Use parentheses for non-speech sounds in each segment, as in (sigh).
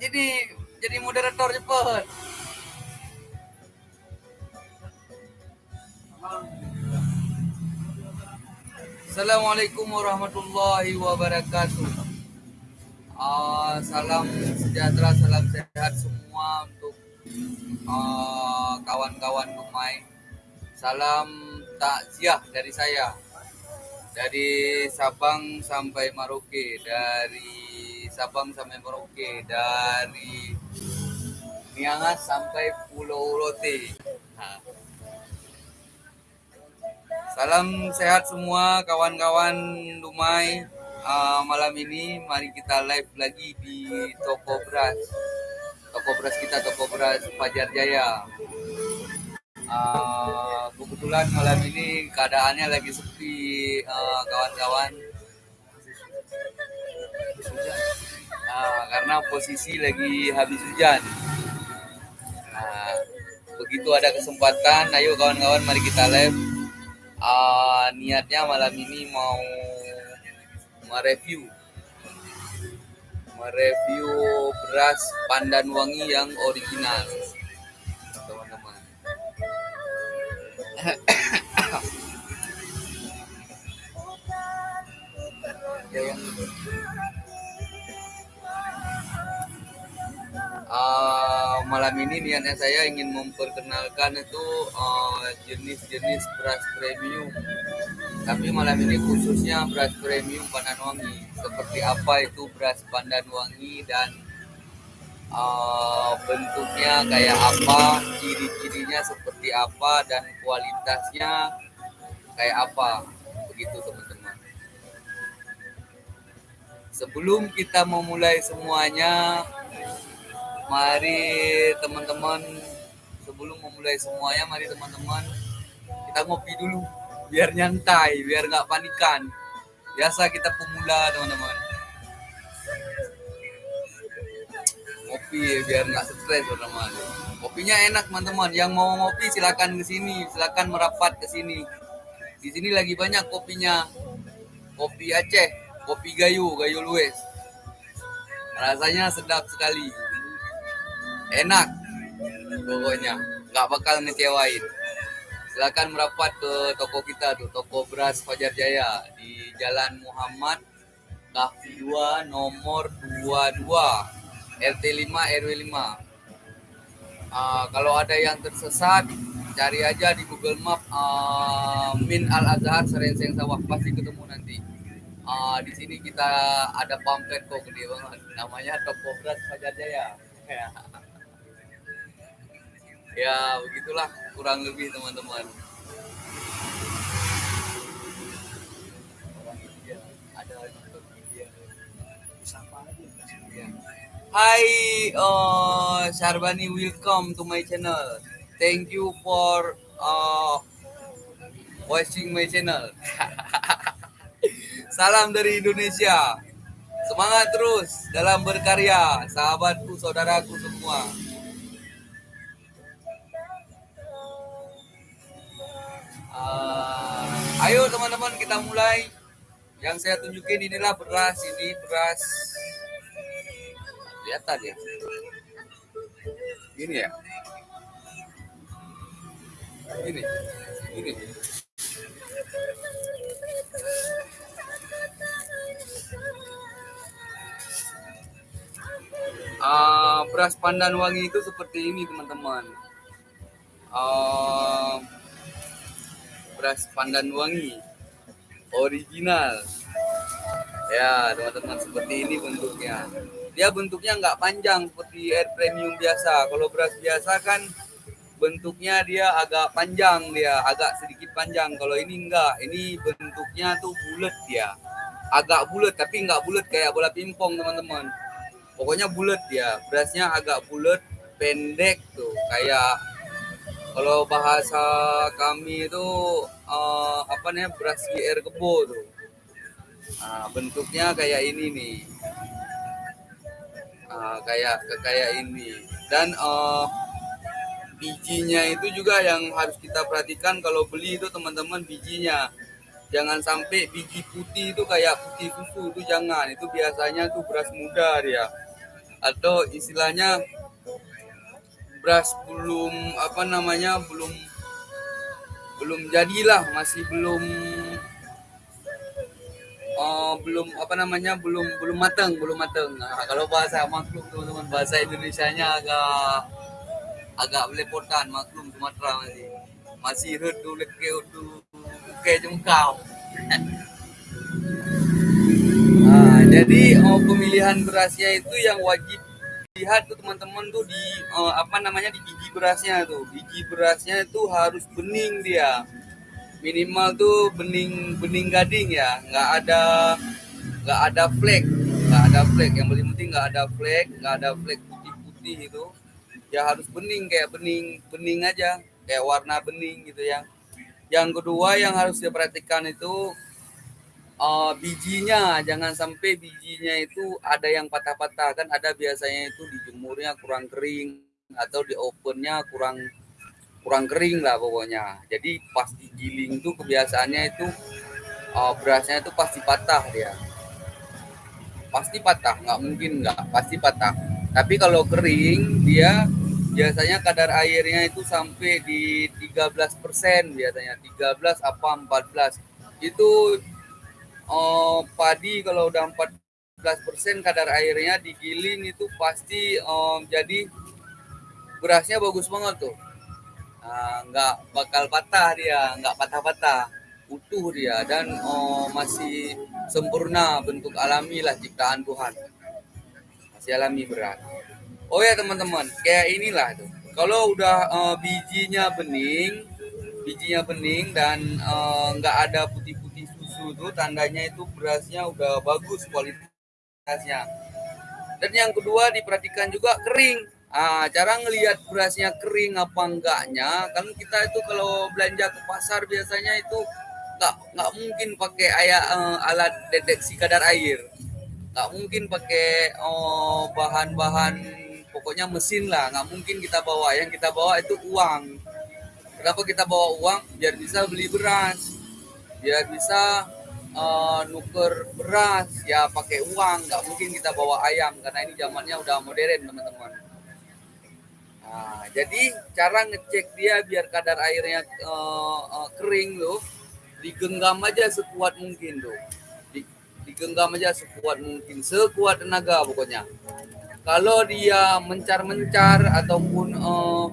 jadi jadi moderator cepet. Assalamualaikum warahmatullahi wabarakatuh. Uh, salam sejahtera, salam sehat semua untuk uh, kawan-kawan uh, Dumai. Salam takziah dari saya. Dari Sabang sampai Maroke, dari Sabang sampai Merauke, dari Miangas sampai Pulau Rote. Salam sehat semua kawan-kawan Dumai. Uh, malam ini mari kita live lagi di toko beras. Toko beras kita toko beras Fajar Jaya. Uh, kebetulan malam ini keadaannya lagi sepi uh, kawan-kawan. Uh, karena posisi lagi habis hujan. Nah, begitu ada kesempatan, ayo kawan-kawan mari kita live. Uh, niatnya malam ini mau mereview. Mereview beras pandan wangi yang original. Teman-teman. (coughs) Yang uh, malam ini niatnya saya ingin memperkenalkan itu uh, jenis-jenis uh, beras premium. Tapi malam ini khususnya beras premium pandan wangi. Seperti apa itu beras pandan wangi dan uh, bentuknya kayak apa, ciri-cirinya seperti apa dan kualitasnya kayak apa. Begitu teman-teman. Sebelum kita memulai semuanya, mari teman-teman. Sebelum memulai semuanya mari teman-teman. Kita ngopi dulu biar nyantai biar nggak panikan. Biasa kita pemula teman-teman. Ngopi biar nggak stres teman-teman. Kopinya enak teman-teman. Yang mau ngopi silakan ke sini. Silakan merapat ke sini. Di sini lagi banyak kopinya. Kopi Aceh kopi Gayo Gayo Lues rasanya sedap sekali enak. Pokoknya nggak bakal ngecewain. Silakan merapat ke toko kita tuh toko beras Fajar Jaya di Jalan Muhammad Kahfi 2 nomor 22 RT 5 RW 5 uh, kalau ada yang tersesat cari aja di Google Map uh, Min Al Azhar Serenseng Sawah pasti ketemu nanti. Uh, di sini kita ada pamflet kok gede banget. Namanya toko beras Fajar Jaya (laughs) ya begitulah kurang lebih teman-teman. Hai uh, Syarbani welcome to my channel. Thank you for uh, watching my channel. (laughs) Salam dari Indonesia. Semangat terus dalam berkarya sahabatku saudaraku semua Uh, ayo teman-teman kita mulai. Yang saya tunjukin inilah beras, ini beras. Lihat ya. Ini ya. Ini. Ini. Uh, beras pandan wangi itu seperti ini teman-teman. Uh, beras pandan wangi original. Ya teman-teman seperti ini bentuknya. Dia bentuknya nggak panjang seperti air premium biasa. Kalau beras biasa kan bentuknya dia agak panjang dia agak sedikit panjang. Kalau ini enggak ini bentuknya tuh bulat dia. Agak bulat tapi nggak bulat kayak bola pingpong teman-teman. Pokoknya bulat ya berasnya agak bulat pendek tuh kayak kalau bahasa kami itu uh, apa namanya beras GR kebo tuh. Nah, bentuknya kayak ini nih. Nah, kayak kayak ini. Dan uh, bijinya itu juga yang harus kita perhatikan kalau beli itu teman-teman bijinya. Jangan sampai biji putih itu kayak putih susu itu jangan. Itu biasanya tuh beras muda dia. atau istilahnya beras belum apa namanya belum belum jadilah masih belum uh, belum apa namanya belum belum matang belum matang nah, kalau bahasa maklum teman-teman bahasa Indonesia-nya agak agak belepotan maklum Sumatera masih masih redu leke udu ke jengkau nah, (laughs) jadi oh, pemilihan berasnya itu yang wajib lihat tuh teman-teman tuh di uh, apa namanya di biji berasnya tuh. Biji berasnya itu harus bening dia. Minimal tuh bening bening gading ya. Nggak ada nggak ada flek. Nggak ada flek. Yang paling penting nggak ada flek nggak ada flek putih-putih itu. Ya harus bening kayak bening bening aja. Kayak warna bening gitu ya. Yang kedua yang harus diperhatikan itu uh, bijinya jangan sampai bijinya itu ada yang patah-patah. Kan ada biasanya itu dijemurnya kurang kering atau di opennya kurang kurang kering lah pokoknya. Jadi pas digiling tuh kebiasaannya itu uh, berasnya itu pasti patah dia. Pasti patah nggak mungkin nggak pasti patah. Tapi kalau kering dia biasanya kadar airnya itu sampai di 13% biasanya. 13 apa 14 itu uh, padi kalau udah 14% kadar airnya digiling itu pasti um, jadi berasnya bagus banget tuh Ah, nggak bakal patah dia, nggak patah-patah, utuh dia dan oh, masih sempurna bentuk alami lah ciptaan Tuhan. Masih alami berat. Oh ya teman-teman, kayak inilah tuh. Kalau udah uh, bijinya bening, bijinya bening dan uh, nggak ada putih-putih susu tuh tandanya itu berasnya udah bagus kualitasnya. Dan yang kedua diperhatikan juga kering Ah, cara ngelihat berasnya kering apa enggaknya, kan kita itu kalau belanja ke pasar biasanya itu nggak nggak mungkin pakai ayah, uh, alat deteksi kadar air, nggak mungkin pakai oh, bahan-bahan pokoknya mesin lah, nggak mungkin kita bawa. Yang kita bawa itu uang. Kenapa kita bawa uang? Biar bisa beli beras, biar bisa uh, nuker beras ya pakai uang. Nggak mungkin kita bawa ayam karena ini zamannya udah modern teman-teman. Nah, jadi cara ngecek dia biar kadar airnya uh, uh, kering loh, digenggam aja sekuat mungkin tuh. digenggam aja sekuat mungkin, sekuat tenaga pokoknya. Kalau dia mencar-mencar ataupun uh,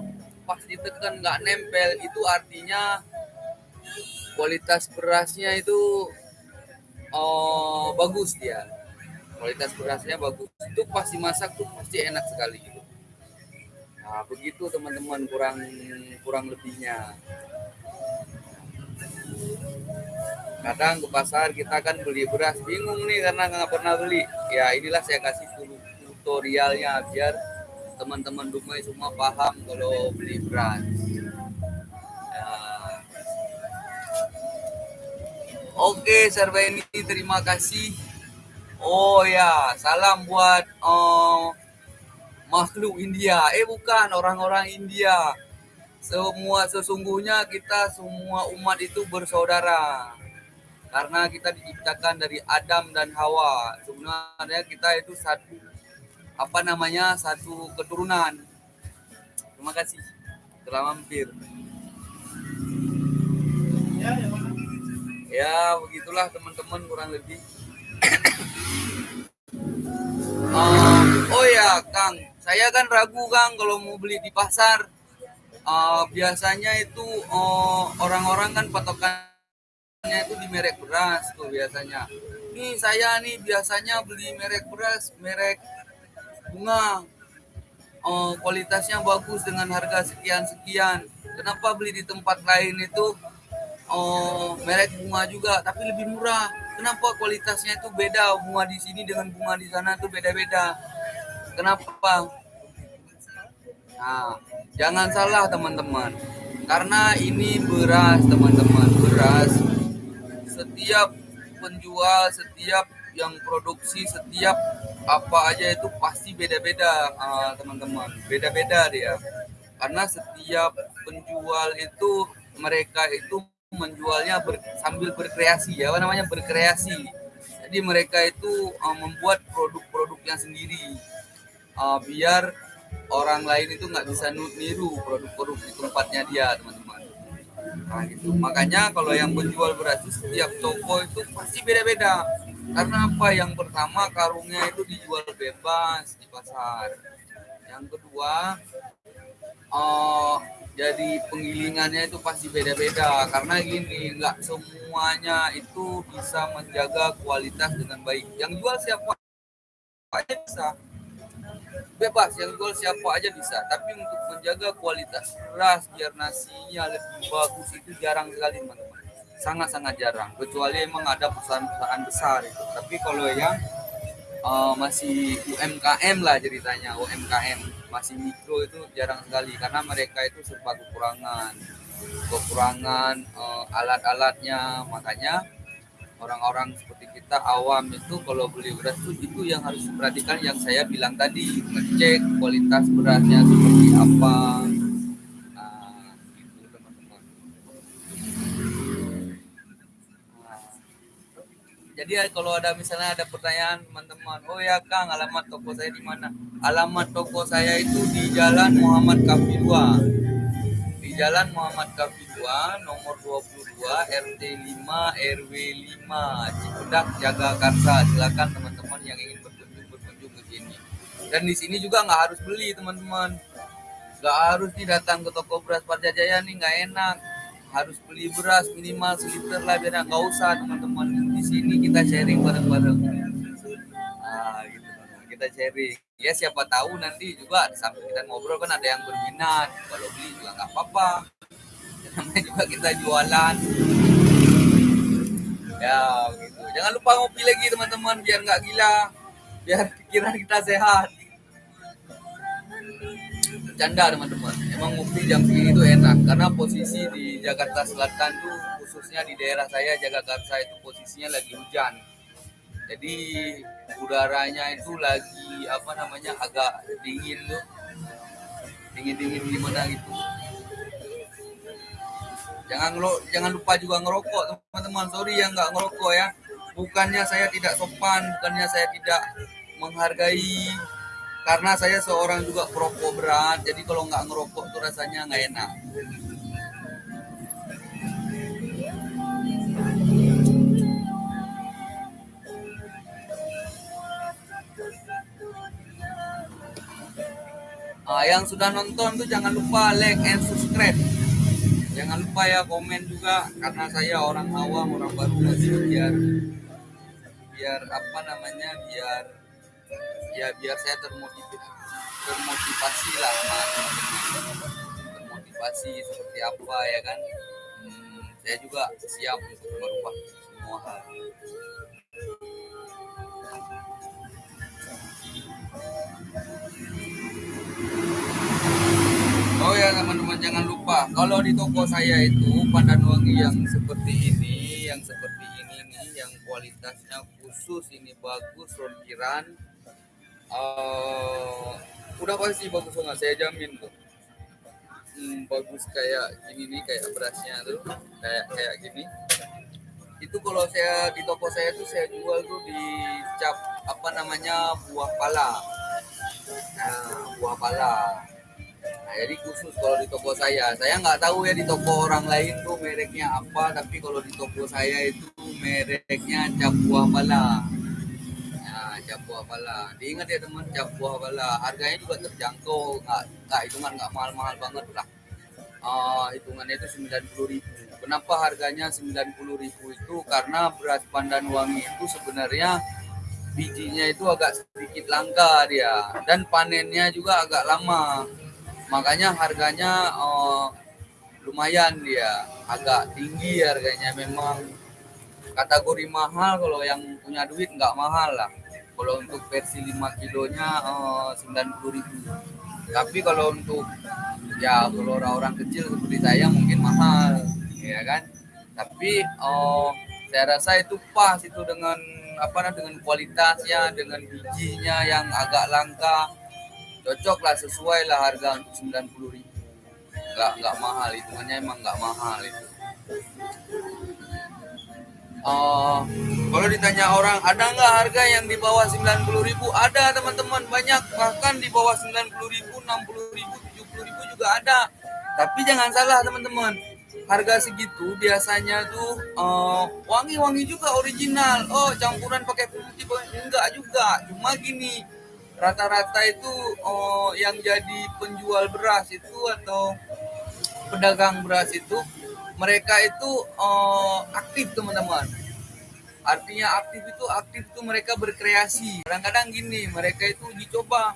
pas ditekan nggak nempel, itu artinya kualitas berasnya itu uh, bagus dia. Kualitas berasnya bagus. Itu pasti masak tuh pasti enak sekali gitu. Nah, begitu teman-teman kurang kurang lebihnya. Kadang ke pasar kita kan beli beras bingung nih karena nggak pernah beli. Ya inilah saya kasih tutorialnya biar teman-teman Dumai semua paham kalau beli beras. Oke, Serba ini terima kasih. Oh ya, salam buat oh, makhluk India. Eh bukan orang-orang India. Semua sesungguhnya kita semua umat itu bersaudara. Karena kita diciptakan dari Adam dan Hawa. Sebenarnya kita itu satu apa namanya? satu keturunan. Terima kasih telah mampir. Ya begitulah teman-teman kurang lebih. uh, oh ya, Kang, saya kan ragu kang kalau mau beli di pasar. Uh, biasanya itu uh, orang-orang kan patokannya itu di merek beras tuh biasanya. Nih saya nih biasanya beli merek beras merek bunga. Uh, kualitasnya bagus dengan harga sekian sekian kenapa beli di tempat lain itu uh, merek bunga juga tapi lebih murah kenapa kualitasnya itu beda bunga di sini dengan bunga di sana itu beda-beda Kenapa? Nah, jangan salah teman-teman. Karena ini beras, teman-teman. Beras setiap penjual, setiap yang produksi, setiap apa aja itu pasti beda-beda, uh, teman-teman. Beda-beda dia. Karena setiap penjual itu mereka itu menjualnya ber, sambil berkreasi ya, apa namanya berkreasi. Jadi mereka itu uh, membuat produk-produk yang sendiri. Uh, biar orang lain itu nggak bisa niru produk-produk di tempatnya dia teman-teman. Nah gitu. Makanya kalau yang menjual beras itu setiap toko itu pasti beda-beda. Karena apa? Yang pertama karungnya itu dijual bebas di pasar. Yang kedua uh, jadi penggilingannya itu pasti beda-beda. Karena gini nggak semuanya itu bisa menjaga kualitas dengan baik. Yang jual siapa aja bisa. Bebas yang jual siapa aja bisa. Tapi untuk menjaga kualitas beras biar nasinya lebih bagus itu jarang sekali teman-teman. Sangat-sangat jarang. Kecuali emang ada perusahaan-perusahaan besar itu. Tapi kalau yang uh, masih UMKM lah ceritanya UMKM masih mikro itu jarang sekali karena mereka itu serba kekurangan. Kekurangan uh, alat-alatnya. Makanya orang-orang seperti kita awam itu kalau beli beras itu itu yang harus diperhatikan yang saya bilang tadi ngecek kualitas berasnya seperti apa jadi kalau ada misalnya ada pertanyaan teman-teman oh ya Kang alamat toko saya di mana? Alamat toko saya itu di Jalan Muhammad Kafi 2 di Jalan Muhammad Kafi 2 nomor 20 RT 5 RW 5 Cipudak Jagakarsa. Silakan teman-teman yang ingin berkunjung berkunjung ke sini. Dan di sini juga nggak harus beli teman-teman. Nggak harus nih datang ke toko beras Parjajaya nih nggak enak. Harus beli beras minimal seliter lah biar nggak usah teman-teman di sini kita sharing bareng-bareng. Nah gitu kita sharing. Ya siapa tahu nanti juga sampai kita ngobrol kan ada yang berminat. Kalau beli juga nggak apa-apa. Namanya juga kita jualan. Ya gitu. Jangan lupa ngopi lagi teman-teman biar nggak gila. Biar pikiran kita sehat. Canda teman-teman. Emang ngopi jam segini itu enak karena posisi di Jakarta Selatan tuh khususnya di daerah saya Jakarta itu posisinya lagi hujan. Jadi udaranya itu lagi apa namanya agak dingin tuh. Dingin dingin gimana gitu. Jangan lo jangan lupa juga ngerokok teman-teman. Sorry yang nggak ngerokok ya. Bukannya saya tidak sopan bukannya saya tidak menghargai. Karena saya seorang juga perokok berat jadi kalau nggak ngerokok tuh rasanya nggak enak Nah, yang sudah nonton tuh jangan lupa like and subscribe. Jangan lupa ya komen juga karena saya orang awam orang baru masih biar biar apa namanya biar ya biar saya termotivasi termotivasi lah termotivasi seperti apa ya kan? Hmm, saya juga siap untuk merubah semua hal Oh ya teman-teman jangan lupa kalau di toko saya itu pandan wangi yang seperti ini, yang seperti ini nih, yang kualitasnya khusus ini bagus ronkiran, uh, udah pasti bagus banget saya jamin tuh. Hmm, bagus kayak gini nih kayak berasnya tuh kayak kayak gini. Itu kalau saya di toko saya tuh saya jual tuh di cap apa namanya buah pala. Nah, buah pala Nah, jadi khusus kalau di toko saya, saya nggak tahu ya di toko orang lain tuh mereknya apa, tapi kalau di toko saya itu mereknya cap buah pala. Nah, cap buah pala. Diingat ya teman, cap buah pala. Harganya juga terjangkau, nggak nggak hitungan nggak mahal-mahal banget lah. Uh, hitungannya itu sembilan puluh ribu. Kenapa harganya sembilan puluh ribu itu? Karena beras pandan wangi itu sebenarnya bijinya itu agak sedikit langka dia dan panennya juga agak lama makanya harganya uh, lumayan dia. Agak tinggi harganya memang. Kategori mahal kalau yang punya duit nggak mahal lah. Kalau untuk versi 5 kilonya uh, 90 ribu. Tapi kalau untuk ya kalau orang-orang kecil seperti saya mungkin mahal ya kan? Tapi uh, saya rasa itu pas itu dengan apa dengan kualitasnya dengan bijinya yang agak langka cocok lah sesuai lah harga untuk sembilan puluh ribu. Nggak nggak mahal hitungannya emang nggak mahal itu. Uh, kalau ditanya orang ada nggak harga yang di bawah sembilan puluh ribu? Ada teman-teman banyak. Bahkan di bawah 90 ribu 60 ribu 70 ribu juga ada. Tapi jangan salah teman-teman. Harga segitu biasanya tuh uh, wangi-wangi juga original. Oh campuran pakai putih enggak juga. Cuma gini rata-rata itu oh, yang jadi penjual beras itu atau pedagang beras itu mereka itu oh, aktif teman-teman. Artinya aktif itu aktif itu mereka berkreasi. Kadang-kadang gini mereka itu dicoba.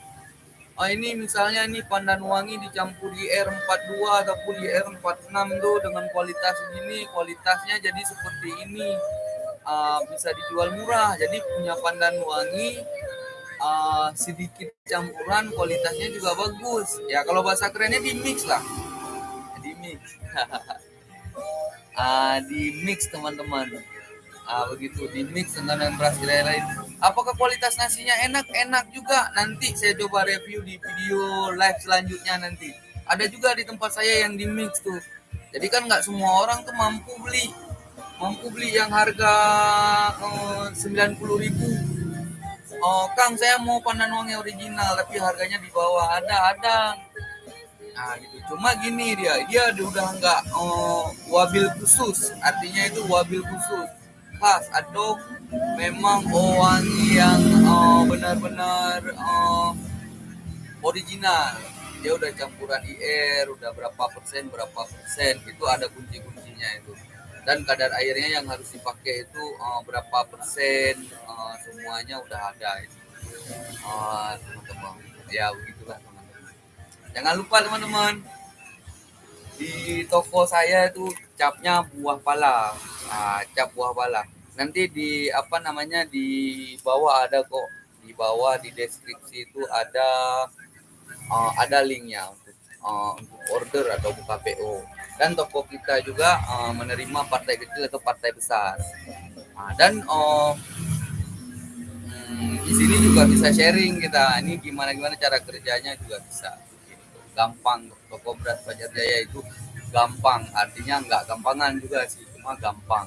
Oh, ini misalnya nih pandan wangi dicampur di R42 ataupun di R46 tuh dengan kualitas gini kualitasnya jadi seperti ini. Uh, bisa dijual murah. Jadi punya pandan wangi uh, sedikit campuran kualitasnya juga bagus. Ya kalau bahasa kerennya di mix lah. Di mix. Uh, (laughs) di mix teman-teman. Uh, begitu. Di mix dengan beras lain-lain. Apakah kualitas nasinya enak? Enak juga. Nanti saya coba review di video live selanjutnya nanti. Ada juga di tempat saya yang di mix tuh. Jadi kan nggak semua orang tuh mampu beli. Mampu beli yang harga eh, sembilan puluh ribu oh Kang saya mau pandan wangi original tapi harganya di bawah. Ada ada. Nah gitu. Cuma gini dia dia udah nggak oh, wabil khusus. Artinya itu wabil khusus. Khas atau memang wangi yang uh, benar-benar uh, original. Dia udah campuran IR udah berapa persen berapa persen. Itu ada kunci-kuncinya itu dan kadar airnya yang harus dipakai itu uh, berapa persen uh, semuanya udah ada itu. Uh, teman-teman. Ya begitulah teman-teman. Jangan lupa teman-teman di toko saya itu capnya buah pala nah, cap buah pala nanti di apa namanya di bawah ada kok. Di bawah di deskripsi itu ada uh, ada linknya untuk uh, untuk order atau buka PO dan toko kita juga uh, menerima partai kecil atau partai besar. Nah, dan uh, di sini juga bisa sharing kita ini gimana gimana cara kerjanya juga bisa. Gampang toko beras Fajar Jaya itu gampang artinya nggak gampangan juga sih cuma gampang.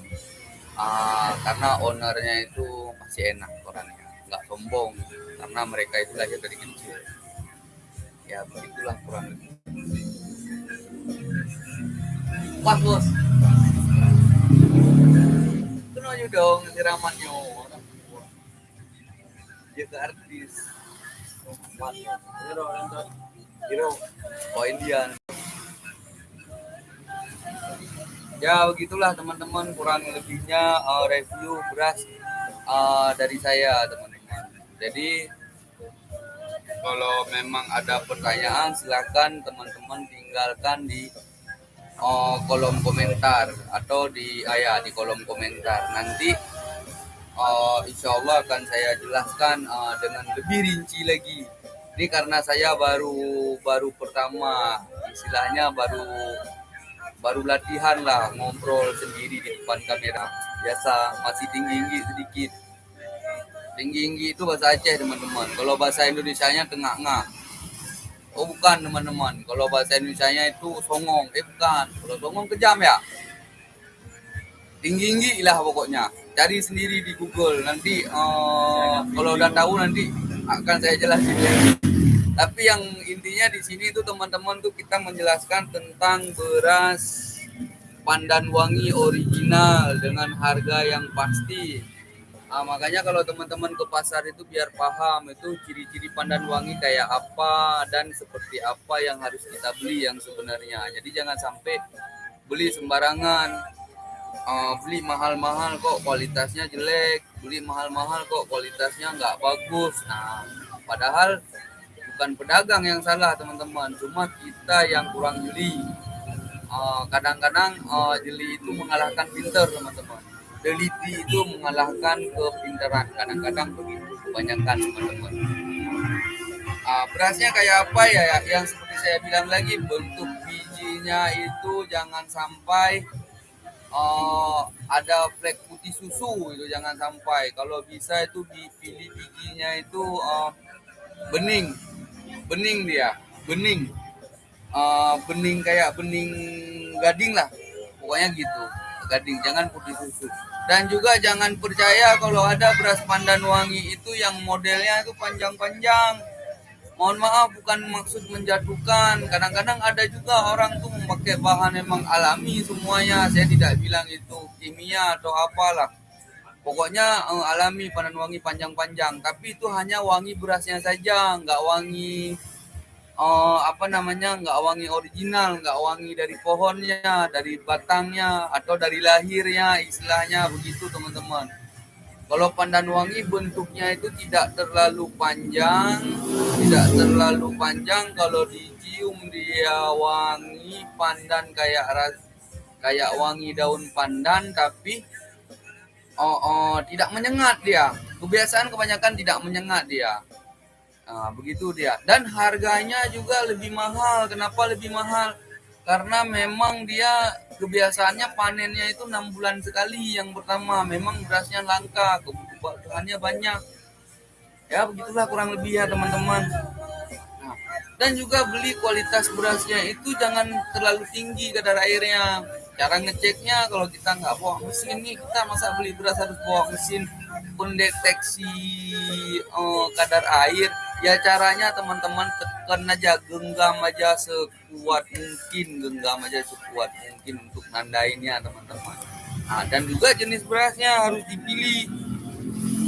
Uh, karena ownernya itu masih enak orangnya nggak sombong karena mereka itu lahir dari kecil. Ya begitulah kurang lebih pas bos. Kenal aja dong siramannya orang dia ke artis. Hero, Hero, oh Indian. Ya begitulah teman-teman. Kurang lebihnya uh, review beras uh, dari saya teman-teman. Jadi kalau memang ada pertanyaan silakan teman-teman tinggalkan di uh, kolom komentar atau di ayah di kolom komentar nanti uh, insya Allah akan saya jelaskan uh, dengan lebih rinci lagi. Ini karena saya baru baru pertama, istilahnya baru baru latihan lah ngobrol sendiri di depan kamera. Biasa masih tinggi-tinggi sedikit. Tinggi-tinggi itu bahasa Aceh teman-teman. Kalau bahasa Indonesia-nya tengah-tengah. Oh bukan teman-teman. Kalau bahasa Indonesia-nya itu songong. Eh bukan. Kalau songong kejam ya tinggi-tinggi lah pokoknya cari sendiri di Google nanti uh, kalau udah tahu nanti akan saya jelasin tapi yang intinya di sini itu teman-teman tuh kita menjelaskan tentang beras pandan wangi original dengan harga yang pasti nah, makanya kalau teman-teman ke pasar itu biar paham itu ciri-ciri pandan wangi kayak apa dan seperti apa yang harus kita beli yang sebenarnya. Jadi jangan sampai beli sembarangan. Uh, beli mahal-mahal kok kualitasnya jelek beli mahal-mahal kok kualitasnya nggak bagus. Nah padahal bukan pedagang yang salah teman-teman. Cuma kita yang kurang jeli. Uh, kadang-kadang uh, jeli itu mengalahkan pinter teman-teman teliti itu mengalahkan kepintaran. Kadang-kadang begitu kebanyakan teman-teman. Uh, berasnya kayak apa ya? Yang seperti saya bilang lagi bentuk bijinya itu jangan sampai uh, ada flek putih susu itu jangan sampai. Kalau bisa itu dipilih bijinya itu uh, bening. Bening dia bening. Uh, bening kayak bening gading lah. Pokoknya gitu gading jangan putih susu. Dan juga jangan percaya kalau ada beras pandan wangi itu yang modelnya itu panjang-panjang. Mohon maaf bukan maksud menjatuhkan. Kadang-kadang ada juga orang tuh memakai bahan emang alami semuanya. Saya tidak bilang itu kimia atau apalah. Pokoknya uh, alami pandan wangi panjang-panjang. Tapi itu hanya wangi berasnya saja nggak wangi uh, apa namanya nggak wangi original nggak wangi dari pohonnya dari batangnya atau dari lahirnya istilahnya begitu teman-teman kalau pandan wangi bentuknya itu tidak terlalu panjang, tidak terlalu panjang. Kalau dicium dia wangi pandan kayak ras, kayak wangi daun pandan, tapi oh, oh tidak menyengat dia. Kebiasaan kebanyakan tidak menyengat dia. Nah, begitu dia. Dan harganya juga lebih mahal. Kenapa lebih mahal? Karena memang dia kebiasaannya panennya itu enam bulan sekali yang pertama memang berasnya langka kebutuhannya banyak ya begitulah kurang lebih ya teman-teman nah, dan juga beli kualitas berasnya itu jangan terlalu tinggi kadar airnya cara ngeceknya kalau kita nggak bawa mesin nih kita masa beli beras harus bawa mesin pendeteksi uh, kadar air ya caranya teman-teman tekan aja genggam aja sekuat mungkin genggam aja sekuat mungkin untuk nandainnya teman-teman. Nah, dan juga jenis berasnya harus dipilih.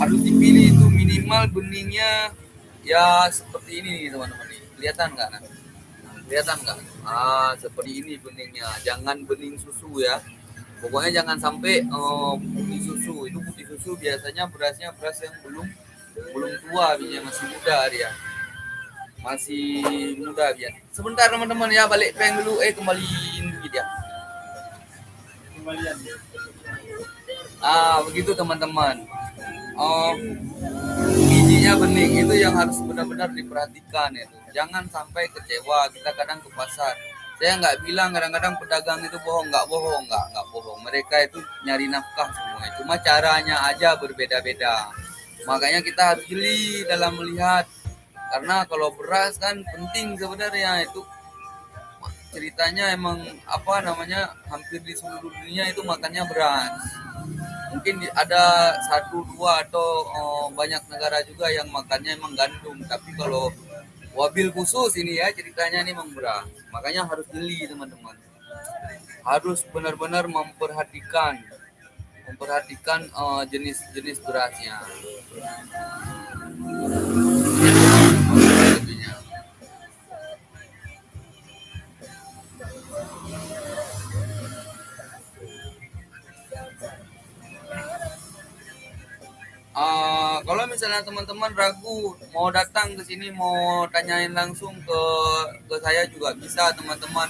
Harus dipilih itu minimal benihnya ya seperti ini teman-teman kelihatan nggak nah? kelihatan nggak? Ah seperti ini benihnya. Jangan bening susu ya. Pokoknya jangan sampai uh, putih susu. Itu putih susu biasanya berasnya beras yang belum belum tua biasanya masih muda dia. Masih muda biar sebentar teman-teman ya balik peng dulu. Eh kembaliin dulu dia. Kembalian ah begitu teman-teman. Oh bijinya bening itu yang harus benar-benar diperhatikan itu. Jangan sampai kecewa. Kita kadang ke pasar. Saya nggak bilang kadang-kadang pedagang itu bohong. Nggak bohong nggak nggak bohong. Mereka itu nyari nafkah semua cuma caranya aja berbeda-beda makanya kita harus jeli dalam melihat. Karena kalau beras kan penting sebenarnya itu. Ceritanya emang apa namanya hampir di seluruh dunia itu makannya beras. Mungkin ada satu dua atau oh, banyak negara juga yang makannya emang gandum. Tapi kalau wabil khusus ini ya ceritanya ini memang beras. Makanya harus beli teman-teman. Harus benar-benar memperhatikan memperhatikan uh, jenis-jenis berasnya Uh, kalau misalnya teman-teman ragu mau datang ke sini mau tanyain langsung ke ke saya juga bisa teman-teman.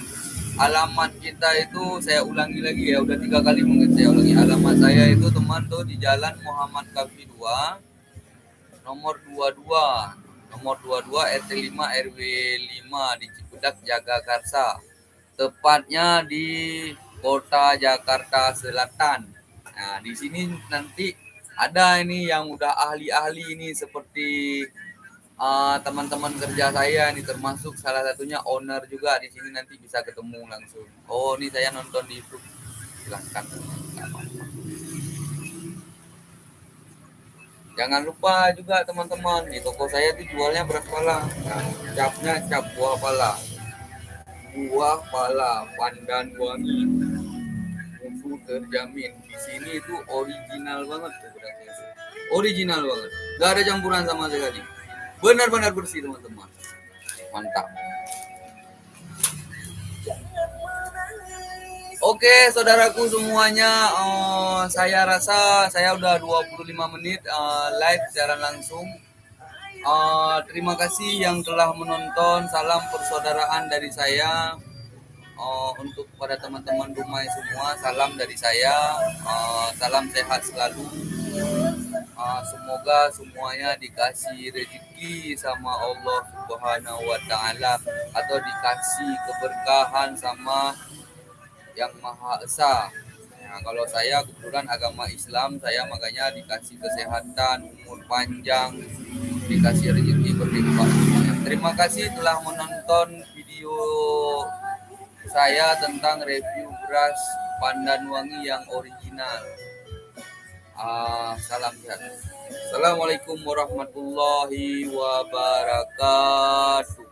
Alamat kita itu saya ulangi lagi ya udah tiga kali mungkin saya ulangi saya itu teman tuh di Jalan Muhammad Kafi 2 nomor 22 nomor 22 RT 5 RW 5 di Cipudak Jagakarsa tepatnya di Kota Jakarta Selatan nah di sini nanti ada ini yang udah ahli-ahli ini seperti uh, teman-teman kerja saya ini termasuk salah satunya owner juga di sini nanti bisa ketemu langsung. Oh, ini saya nonton di YouTube. Silahkan. Jangan lupa juga teman-teman di toko saya tuh jualnya beras pala. Capnya cap buah pala. Buah pala pandan wangi. Musuh terjamin. Di sini itu original banget tuh original banget gak ada campuran sama sekali benar-benar bersih teman-teman mantap Oke, saudaraku semuanya, uh, saya rasa saya udah 25 menit uh, live secara langsung. Uh, terima kasih yang telah menonton. Salam persaudaraan dari saya. Uh, untuk pada teman-teman rumah semua, salam dari saya. Uh, salam sehat selalu uh, semoga semuanya dikasih rezeki sama Allah Subhanahu wa taala atau dikasih keberkahan sama yang Maha Esa. Nah, kalau saya kebetulan agama Islam, saya makanya dikasih kesehatan, umur panjang, dikasih rezeki berlimpah. Terima kasih telah menonton video saya tentang review beras pandan wangi yang original. Ah, salam sehat. Assalamualaikum warahmatullahi wabarakatuh.